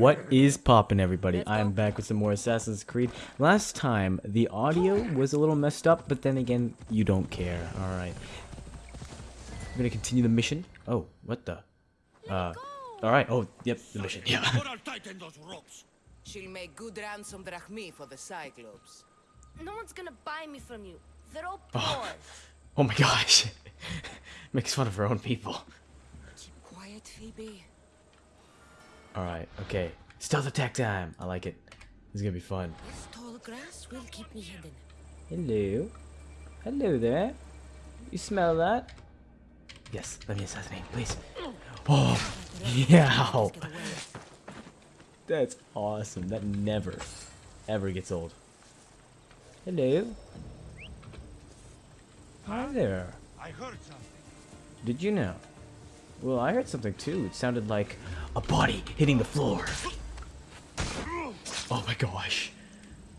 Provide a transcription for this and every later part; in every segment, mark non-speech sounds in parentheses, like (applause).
What is poppin', everybody? I am back with some more Assassin's Creed. Last time, the audio was a little messed up, but then again, you don't care. Alright. I'm gonna continue the mission. Oh, what the? Uh, alright. Oh, yep, the mission. Yeah. (laughs) tighten those ropes. She'll make good ransom drachmi for the Cyclops. No one's gonna buy me from you. They're all poor. Oh my gosh. (laughs) Makes fun of her own people. Keep quiet, Phoebe. Alright, okay. Stealth attack time. I like it. This is gonna be fun. This tall grass will keep me hidden. Hello. Hello there. You smell that? Yes, let me assassinate, please. Oh, yeah. That's awesome. That never, ever gets old. Hello. Hi there. I heard something. Did you know? Well, I heard something too. It sounded like a body hitting the floor. Oh my gosh.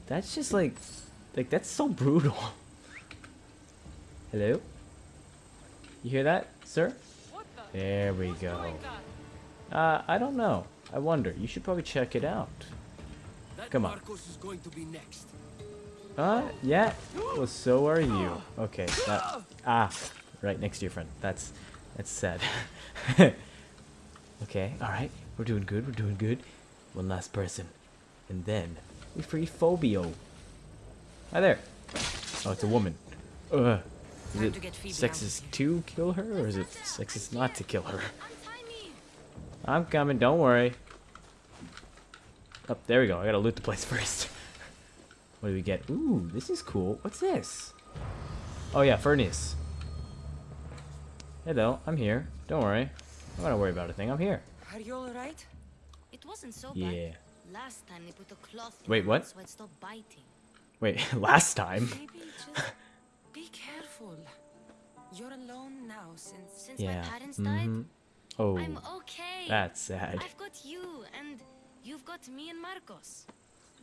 That's just like, like that's so brutal. Hello? You hear that, sir? There we go. Uh, I don't know. I wonder. You should probably check it out. Come on. Marcos is going to be next. Uh, yeah. Well, so are you. Okay. That, ah, right next to your friend. That's, that's sad. (laughs) okay. All right. We're doing good. We're doing good. One last person, and then we free Phobio. Hi there. Oh, it's a woman. Ugh. Is it to get Phoebe out of sexist to kill her, or is it sexist not to kill her? (laughs) Untie me. I'm coming. Don't worry. Up there we go. I gotta loot the place (laughs) first. what do we get? Ooh, this is cool. What's this? Oh yeah, furnace. Hello, I'm here. Don't worry. I'm not worry about a thing. I'm here. Are you alright? It wasn't so bad. Yeah. Last time they put a cloth Wait, what? so I'd stop biting. Wait, (laughs) last time. Maybe just be careful. You're alone now since Since Yeah. my parents died, mhm. Oh, I'm okay. that's sad. I've got you, and you've got me and Marcos.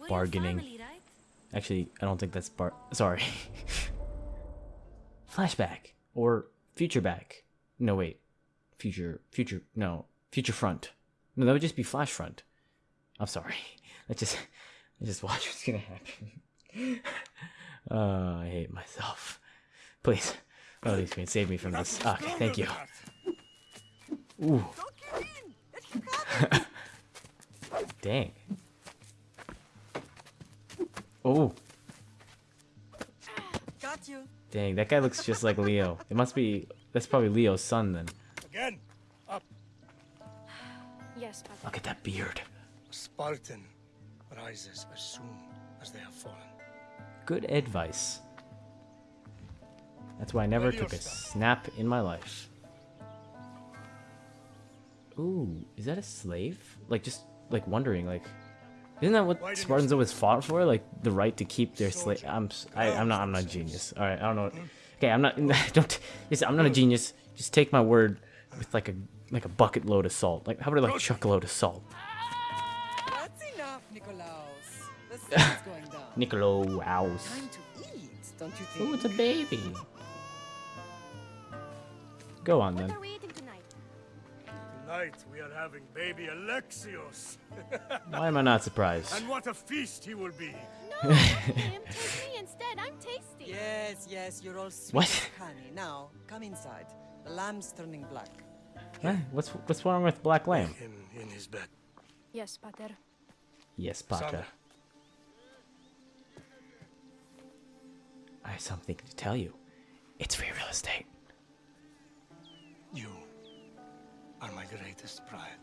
We're Bargaining. Family, right? Actually, I don't think that's bar. (laughs) Sorry. (laughs) Flashback or future back. No wait, future future no future front. No, that would just be flash front. I'm sorry. (laughs) Let's just let's just watch what's gonna happen. uh, (laughs) I hate myself. Please, oh, these can save me from this. Okay, thank you. Ooh. (laughs) Dang. Oh. Got you. Dang, that guy looks just like Leo. It must be. That's probably Leo's son then. Again, up. Yes, Papa. Look at that beard. A Spartan rises as soon as they have fallen. Good advice. That's why I never took a snap in my life. Ooh, is that a slave? Like just like wondering, like, isn't that what Spartans always fought for? Like the right to keep their slave. I'm s- I, am not I'm not a genius. All right, I don't know. Okay, I'm not. (laughs) Don't. Yes, I'm not a genius. Just take my word with like a like a bucket load of salt. Like how about I like chuck a load of salt? That's enough, Nikolaos. The (laughs) sun's going down. Niccolo, ows. Time to eat, don't you think? Ooh, it's a baby. Go on What then. Are we tonight? Tonight we are having baby Alexios. (laughs) Why am I not surprised? and what a feast he will be. No, not him. Take me instead. I'm tasty. Yes, yes, you're all sweet What? honey. Now, come inside. The lamb's turning black. Huh? What's what's wrong with Black Lamb? Him in his bed. Yes, Pater. Yes, Pater. Sandra. I have something to tell you. It's free real estate. You are my greatest pride.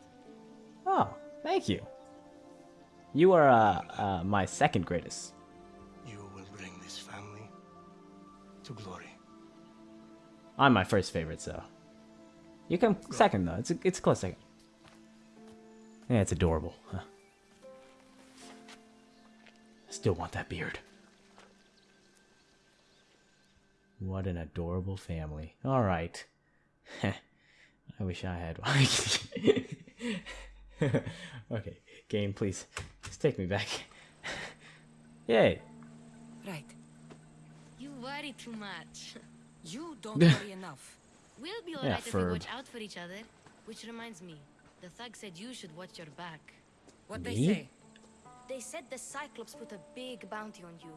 Oh, thank you. You are uh, uh my second greatest. You will bring this family to glory. I'm my first favorite, so you come second though. It's a, it's a close second. Yeah, it's adorable. Huh? Still want that beard. What an adorable family. All right. (laughs) I wish I had one. (laughs) okay, game, please. Just take me back. (laughs) Yay. Right. You worry too much. You don't worry (laughs) enough. We'll be Yeah, alright if we watch out for each other. Which reminds me, the thug said you should watch your back. What they say? They said the Cyclops put a big bounty on you.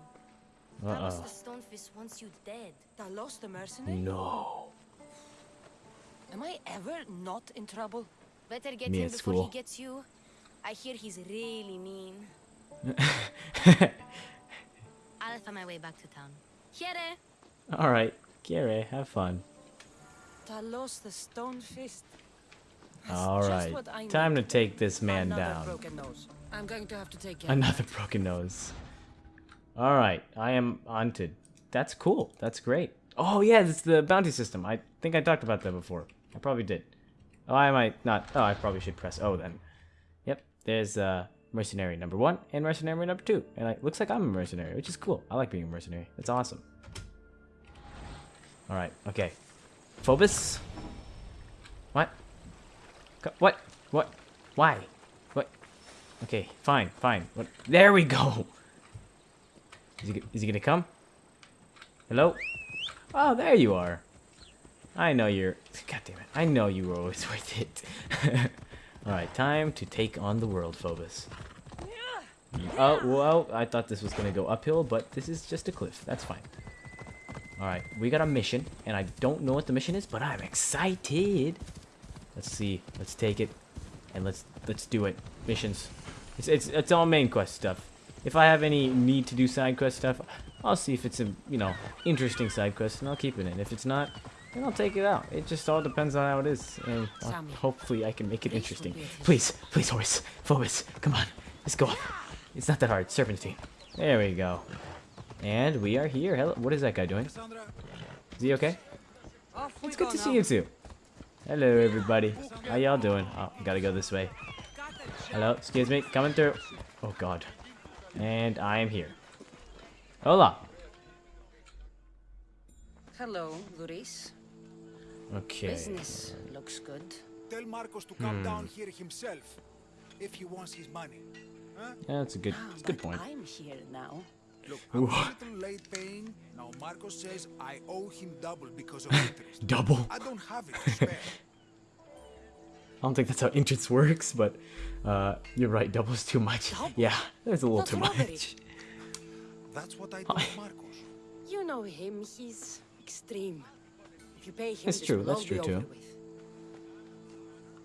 Uh Talos oh. the Stonefist wants you dead. Talos the mercenary? No. Am I ever not in trouble? Better get Me him before school. he gets you. I hear he's really mean. (laughs) I'll find my way back to town. Here! All right, Gary, have fun. Talos the stone fist. All just right, what I time to take this man Another down. broken nose. I'm going to have to take care. Another (laughs) broken nose. All right, I am haunted. That's cool. That's great. Oh yeah, it's the bounty system. I think I talked about that before. I probably did. Oh, I might not. Oh, I probably should press O then. Yep, there's uh, mercenary number one and mercenary number two, and it looks like I'm a mercenary, which is cool. I like being a mercenary. It's awesome. All right. Okay. Phobos. What? What? What? Why? What? Okay, fine, fine. What? There we go. Is he, is he gonna come? Hello? Oh, there you are. I know you're. God damn it! I know you were always (laughs) with it. (laughs) All right, time to take on the world, Phobos. Oh, well, I thought this was gonna go uphill, but this is just a cliff. That's fine. All right, we got a mission, and I don't know what the mission is, but I'm excited. Let's see. Let's take it, and let's let's do it. Missions. It's it's it's all main quest stuff. If I have any need to do side quest stuff, I'll see if it's a you know interesting side quest, and I'll keep it in. If it's not, then I'll take it out. It just all depends on how it is, and uh, I'll- hopefully I can make it interesting. be a hit. Please, please, horse, Phobos, come on, let's go up. It's not that hard. Serpentine. There we go. And we are here. Hello. What is that guy doing? Is he okay? It's good to see you too. Hello, everybody. How y'all doing? Oh, gotta go this way. Hello, excuse me, coming through. Oh God. And I am here. Hola. Hello, Luis. Okay. Business looks good. Tell Marcos to come down here himself if he wants his money. Huh? Yeah, that's a good, that's a good point. I'm here now. Look, I'm a little late paying. Now Marcos says I owe him double because of (laughs) interest. Double. I don't have it to spare. (laughs) I don't think that's how interest works, but uh, you're right. Double's too much. Double? Yeah, that's a little That's too robbery. much. That's what I told (laughs) Marcos. You know him, he's extreme. If you pay him, That's true, that's true too. over.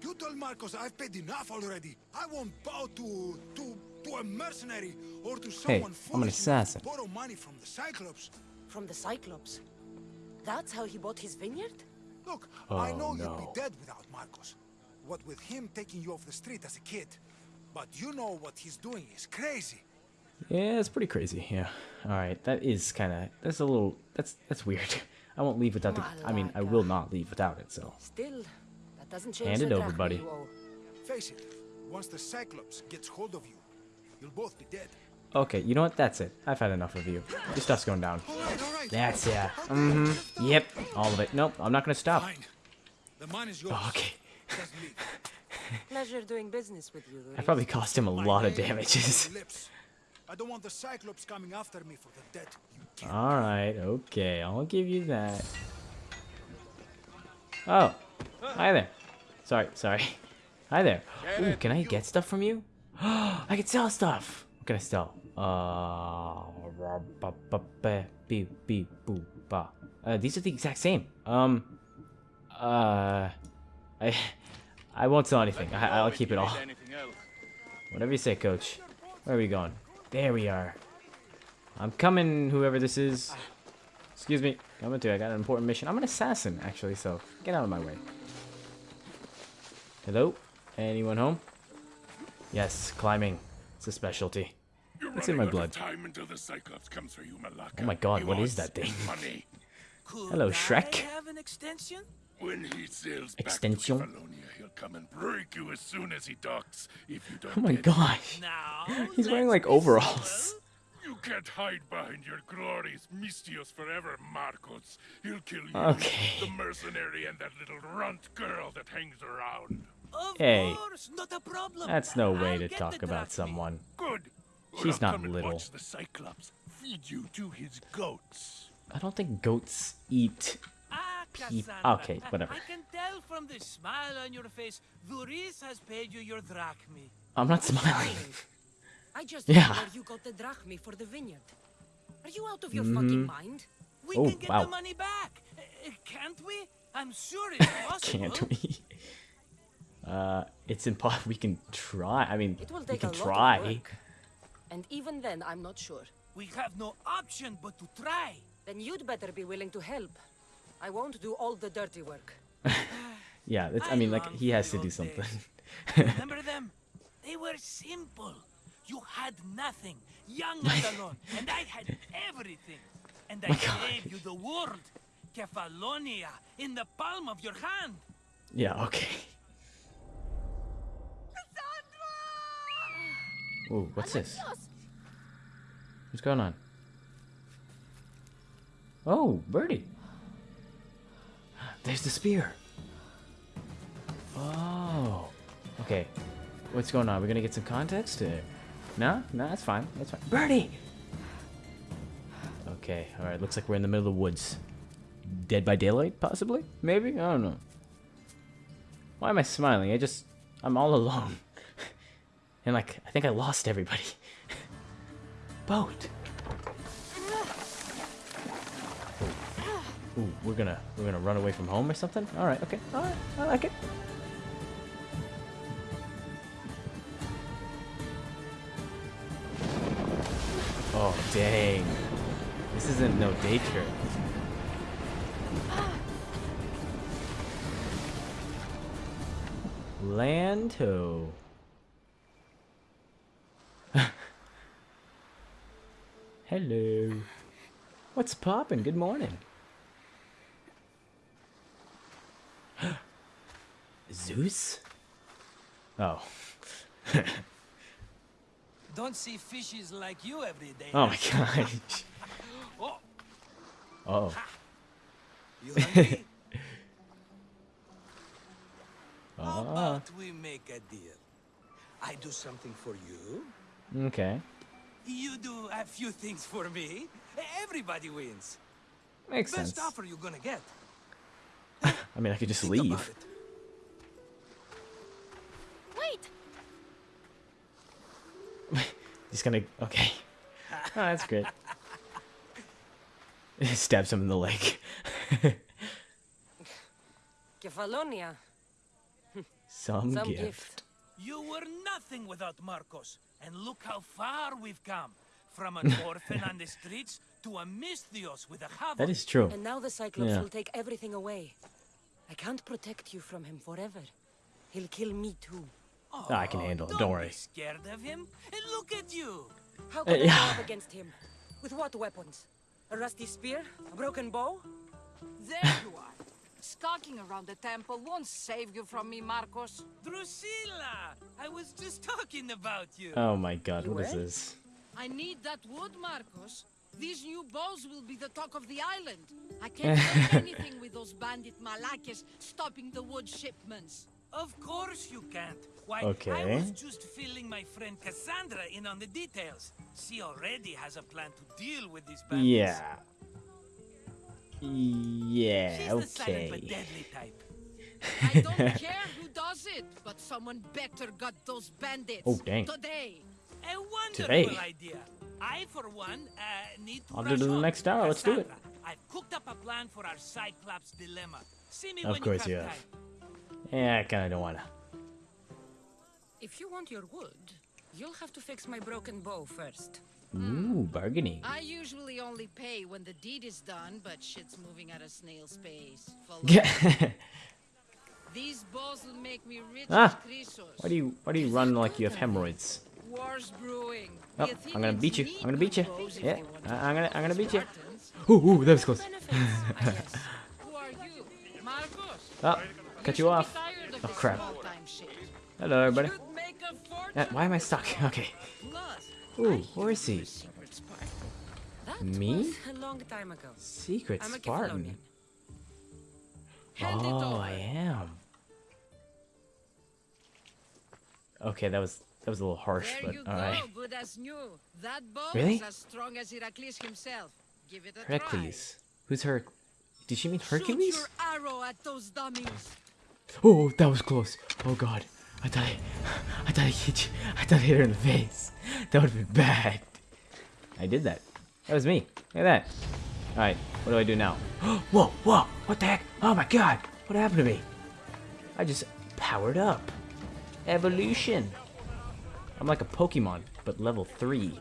You tell Marcos I've paid enough already. I won't bow to to to a mercenary or to someone I'm an foolish assassin. to borrow money from the Cyclops. From the Cyclops. That's how he bought his vineyard? Look, I Oh, know you'd be dead without Marcos. What with him taking you off the street as a kid. But you know what he's doing is crazy. Yeah, it's pretty crazy. Yeah. All right, that is kind of that's a little that's that's weird. (laughs) I won't leave without the. I mean, I will not leave without it. So Still, that doesn't change Hand it over, buddy. Face it, once the Cyclops gets hold of you, you'll both be dead. okay, you know what? That's it. I've had enough of you. Your stuff's going down. All right, all right. That's yeah. Mm-hmm. Yep. All of it. Nope. I'm not gonna stop. Fine. The man is yours. Oh, okay. (laughs) Pleasure doing business with you, I probably cost him a My lot of name is on damages. lips. I don't want the Cyclops coming after me for the debt you killed. All right. Okay. I'll give you that. Oh. Hi there. Sorry. Sorry. (laughs) Hi there. Ooh, can I get stuff from you? (gasps) I can sell stuff. What can I sell? Uh, uh, these are the exact same. Um, uh, (laughs) I, I won't sell anything. I, I'll keep it all. Whatever you say, coach. Where are we going? There we are. I'm coming, whoever this is. Excuse me. Coming to. I got an important mission. I'm an assassin, actually, so get out of my way. Hello? Anyone home? Yes, climbing. It's a specialty. You're It's in my blood. Time until the Cyclops comes for you, Malaka. Oh my god, He what is that thing? his Money. Hello, Shrek. have an extension? When he sails back to Kefalonia, he'll come and break you as soon as he docks. If you don't Oh my get gosh. Now, He's wearing like be overalls. Civil. You can't hide behind your glories, Misthios forever, Marcos. He'll kill you, Okay. the mercenary, and that little runt girl that hangs around. Of Hey, course, not a problem. That's no way I'll to talk about drachmi. someone. Good. She's not little. The Cyclops feed you to his goats. I don't think goats eat. Ah, okay, whatever. I can tell from the smile on your face, Duris has paid you your drachmi. I'm not smiling. I just Yeah. yeah. where you got the drachmi for the vineyard. Are you out of your fucking mind? We Oh, can get wow. the money back. Uh, can't we? I'm sure it's (laughs) possible. Can't we? (laughs) Uh, it's impossible. (laughs) We can try. I mean, It will we take a can lot try. of work. And even then, I'm not sure. We have no option but to try. Then you'd better be willing to help. I won't do all the dirty work. Yeah, it's, I I mean, like he has to do something. Remember them? They were simple. You had nothing, young and alone, (laughs) and I had everything. And I gave you the world, Kefalonia, in the palm of your hand. yeah. Okay. Ooh, what's this? What's going on? Oh, birdie. There's the spear. Oh. Okay. What's going on? We're gonna get some context? Uh, no? No, that's fine. That's fine. Birdie! Okay, alright. Looks like we're in the middle of the woods. Dead by daylight, possibly? Maybe? I don't know. Why am I smiling? I just... I'm all alone. (laughs) and, like, I think I lost everybody. (laughs) Boat! Ooh, we're gonna we're gonna run away from home or something. All right, okay, all right, I like it. Dang, this isn't no day trip. Lanto. (laughs) Hello. What's poppin'? Good morning. (gasps) Zeus? Oh. (laughs) Don't see fishes like you every day. Oh my gosh. Oh, Oh. you (laughs) hungry? How Ah. about we make a deal? I do something for you. Okay. You do a few things for me. Everybody wins. Makes Best sense. offer you're gonna get. (laughs) I mean, I could just Think leave. It. Wait! Just gonna. Okay. (laughs) Oh, that's great. (laughs) Stabs him in the leg. (laughs) Kefalonia, Some, some gift. gift. You were nothing without Marcos, and look how far we've come. From an orphan on the streets to a Misthios with a hovel. That is true. And now the Cyclops Yeah. will take everything away. I can't protect you from him forever. He'll kill me too. Oh, I can oh, handle it, don't worry. Be scared of him. And look at you. How uh, could I yeah. go against him? With what weapons? A rusty spear? A broken bow? There you are. Skulking around the temple won't save you from me, Marcos. Drusilla, I was just talking about you. Oh my god, You what is were? this? I need that wood, Marcos. These new bows will be the talk of the island. I (laughs) can't do anything with those bandit malakes stopping the wood shipments. Of course you can't. Why, I was just filling my friend Cassandra in on the details. She already has a plan to deal with these bandits. Yeah. Yeah, She's the silent but deadly type. (laughs) I don't care who does it, but someone better got those bandits. Oh, dang. Today. A wonderful Today. idea. I, for one, uh, need to I'll do the next hour, let's do it. I've cooked up a plan for our Cyclops dilemma. See me Of when course you you have have. time. Yeah, I kinda don't wanna. If you want your wood, you'll have to fix my broken bow first. Ooh, bargaining. I usually only pay when the deed is done, but shit's moving at a snail's pace. Yeah. (laughs) These bows will make me rich Ah, why do you why do you run like you have hemorrhoids? War's brewing. Oh, I'm gonna beat you. I'm gonna beat you. good bows if Yeah, I- to I'm gonna I'm gonna beat you. Ooh, ooh, that was close. Benefits, (laughs) Who are you? Oh, cut you off. Oh, crap. Hello, everybody. Uh, why am I stuck? (laughs) Okay. Ooh, where is he? secret Spartan. That Me? a long time ago. Secret Spartan. Kefalonian. Hand it Oh. I am. Okay, that was that was a little harsh, There but all go, right. good new. That bow Really? is as strong as Heracles himself. Give it a Heracles. Who's her? Did she mean. Hercules? Shoot your arrow at those dummies. Oh, that was close. Oh god. I thought I, I thought I hit you. I thought I hit her in the face. That would have been bad. I did that. That was me. Look at that. Alright, what do I do now? (gasps) whoa, whoa, what the heck? Oh my god, what happened to me? I just powered up. Evolution. I'm like a Pokemon, but level 3.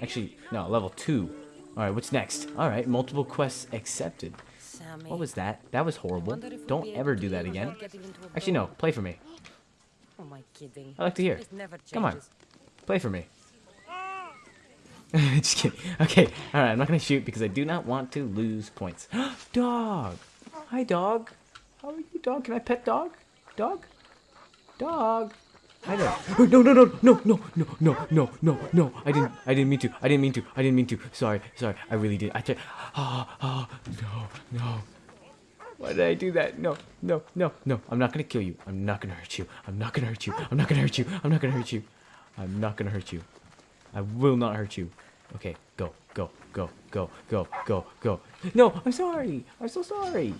Actually, no, level 2. Alright, what's next? Alright, multiple quests accepted. What was that? That was horrible. wonder if we'll Don't ever do that again. without getting into a Actually, no, play for me. Who am I kidding? I like to hear. Come on. Play for me. (laughs) Just kidding. Okay, alright, I'm not gonna shoot because I do not want to lose points. (gasps) dog! Hi, dog. How are you, dog? Can I pet dog? Dog? Dog? Hi there. Oh, (gasps) no, no, no, no, no, no, no, no, no, no. I didn't, I didn't mean to. I didn't mean to. I didn't mean to. Sorry, sorry. I really did. I tried. Oh, (gasps) oh, no, no. Why did I do that? No, no, no, no. I'm not gonna kill you. I'm not gonna hurt you. I'm not gonna hurt you. I'm not gonna hurt you. I'm not gonna hurt you. I'm not gonna hurt you. I will not hurt you. Okay, go, go, go, go, go, go, go. No, I'm sorry. I'm so sorry.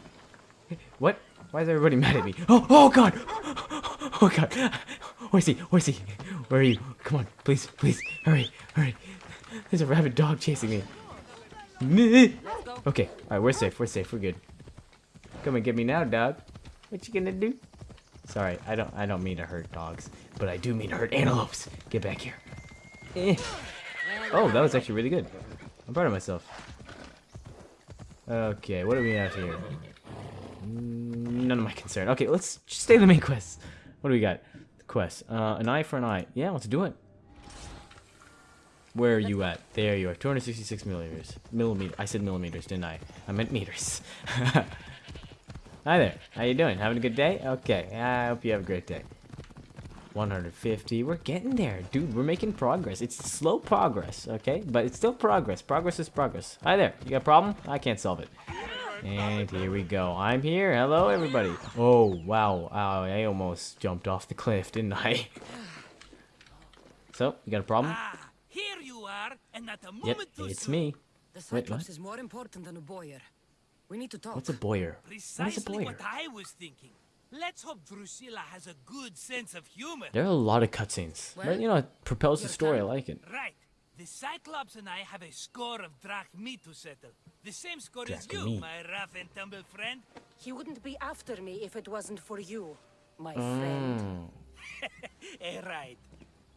What? Why is everybody (laughs) mad at me? Oh, oh God! Oh God! Where is he? Where is he? Where are you? Come on, please, please, hurry, hurry. There's a rabid dog chasing me. Okay, alright, we're safe, we're safe, we're good. Come and get me now, dog. What you gonna do? Sorry, I don't I don't mean to hurt dogs, but I do mean to hurt antelopes. Get back here. Eh. Oh, that was actually really good. I'm proud of myself. Okay, what do we have here? Mm, None of my concern. Okay, let's just stay in the main quest. What do we got? Quest. Uh, an eye for an eye. Yeah, let's do it. Where are you at? There you are. 266 millimeters. Millimeter. I said millimeters, didn't I? I meant meters. (laughs) Hi there. How you doing? Having a good day? Okay. I hope you have a great day. 150. We're getting there, dude. We're making progress. It's slow progress, okay? But it's still progress. Progress is progress. Hi there. You got a problem? I can't solve it. And here we go. I'm here. Hello, everybody. Oh, wow. Wow, I almost jumped off the cliff, didn't I? (laughs) So, you got a problem? Ah, here you are, and not a Yep, moment too it's me. The Wait, Cyclops what? is more important than a bowyer. We need to talk. What's a bowyer? What is a bowyer? what I was thinking. Let's hope Drusilla has a good sense of humor. There are a lot of cutscenes. Well, But, you know, it propels the your story. I like it. Right. The Cyclops and I have a score of drachmi to settle. The same score as you, Drachmi. my rough and tumble friend. He wouldn't be after me if it wasn't for you, my friend. Mm. (laughs) Eh, right.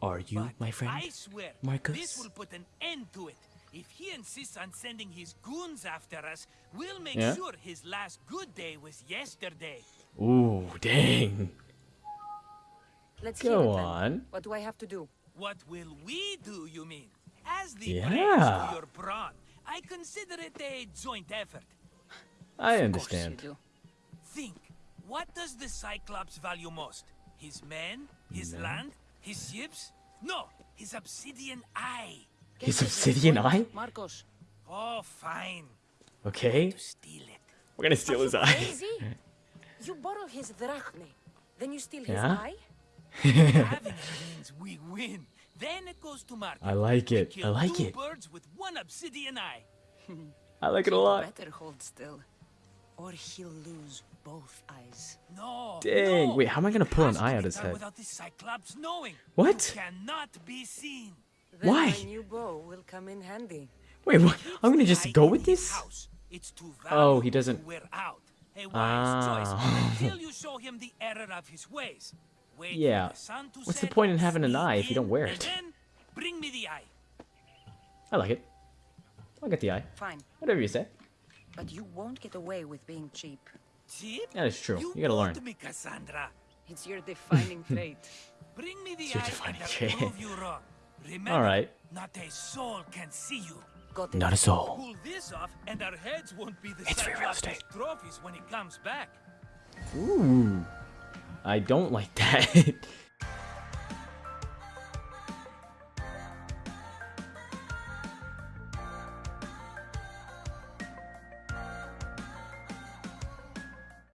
Are you But my friend? I swear, Marcos? this will put an end to it. If he insists on sending his goons after us, we'll make Yeah? sure his last good day was yesterday. Ooh, dang. Let's hear Go then. on. What do I have to do? What will we do, you mean? As the Yeah. praise to your brawn, I consider it a joint effort. I understand. course you do. Think, what does the Cyclops value most? His men? His Men? land? His ships? No, his obsidian eye. Get His obsidian eye? Marcos. Oh, fine. Okay. Steal it. We're gonna steal his eye. Crazy? you borrow his drachme, then you steal his Yeah? eye? (laughs) Having it means we win. Then it goes to market. I like it. I kill like two it. birds with one obsidian eye. (laughs) I like it a lot. Better hold still, or he'll lose both eyes. No. Dang, no. wait, how am I gonna pull an eye out of his head? Without the Cyclops knowing. What? You cannot be seen. Then Why? my new bow will come in handy. Wait, what? I'm gonna just go with this? It's too Oh, he doesn't- wear out. A wise Ah. choice (laughs) until you show him the error of his ways. Wait for Yeah. the What's the point in having an eye if you don't wear it? Then bring me the eye. I like it. I'll get the eye. Fine, Whatever you say. but you won't get away with being cheap. Cheap? That is true. You, You gotta learn. me, Cassandra. It's your defining (laughs) trait. Bring me the It's your eye defining and I'll trait. Prove you wrong. Remember, Alright. not a soul can see you. Got. Not a soul. Pull this off, and our heads won't be the It's free real estate. trophies when he comes back. Ooh. I don't like that. (laughs)